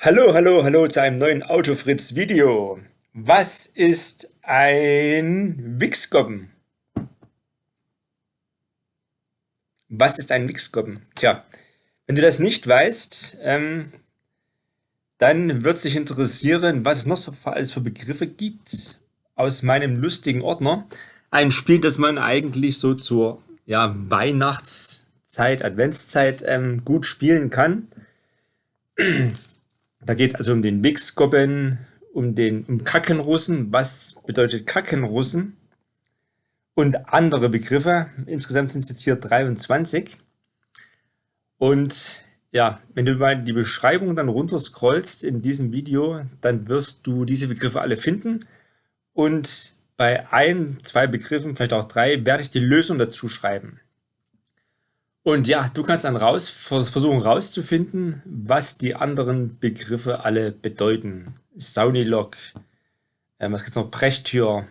Hallo, hallo, hallo zu einem neuen Autofritz Video. Was ist ein Wichsgoppen? Was ist ein Wichsgoppen? Tja, wenn du das nicht weißt, ähm, dann wird sich interessieren, was es noch so alles für Begriffe gibt aus meinem lustigen Ordner. Ein Spiel, das man eigentlich so zur ja, Weihnachtszeit, Adventszeit ähm, gut spielen kann. Da geht es also um den Wichsgoppen, um den um Kackenrussen. Was bedeutet Kackenrussen? Und andere Begriffe. Insgesamt sind es jetzt hier 23. Und ja, wenn du mal die Beschreibung dann runterscrollst in diesem Video, dann wirst du diese Begriffe alle finden. Und bei ein, zwei Begriffen, vielleicht auch drei, werde ich die Lösung dazu schreiben. Und ja, du kannst dann raus, versuchen rauszufinden, was die anderen Begriffe alle bedeuten. Saunilok, äh, was gibt es noch? Brechtür,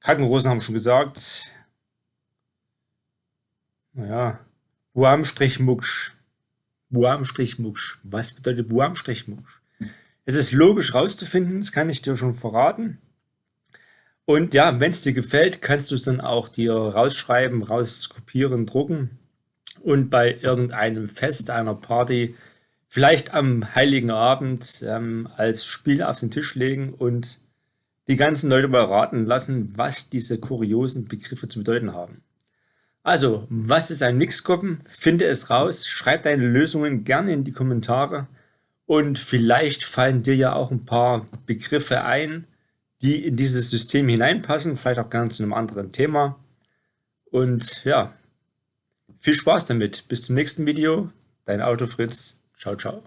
Krankenrosen haben schon gesagt. Naja, Buam-Mucksch. Buam-Mucksch. Was bedeutet Buam-Mucksch? Es ist logisch rauszufinden, das kann ich dir schon verraten. Und ja, wenn es dir gefällt, kannst du es dann auch dir rausschreiben, rauskopieren, drucken und bei irgendeinem Fest, einer Party, vielleicht am Heiligen Abend ähm, als Spiel auf den Tisch legen und die ganzen Leute mal raten lassen, was diese kuriosen Begriffe zu bedeuten haben. Also, was ist ein Mixkoppen? Finde es raus, schreib deine Lösungen gerne in die Kommentare und vielleicht fallen dir ja auch ein paar Begriffe ein, die in dieses System hineinpassen, vielleicht auch gerne zu einem anderen Thema. Und ja, viel Spaß damit. Bis zum nächsten Video. Dein Auto Fritz. Ciao, ciao.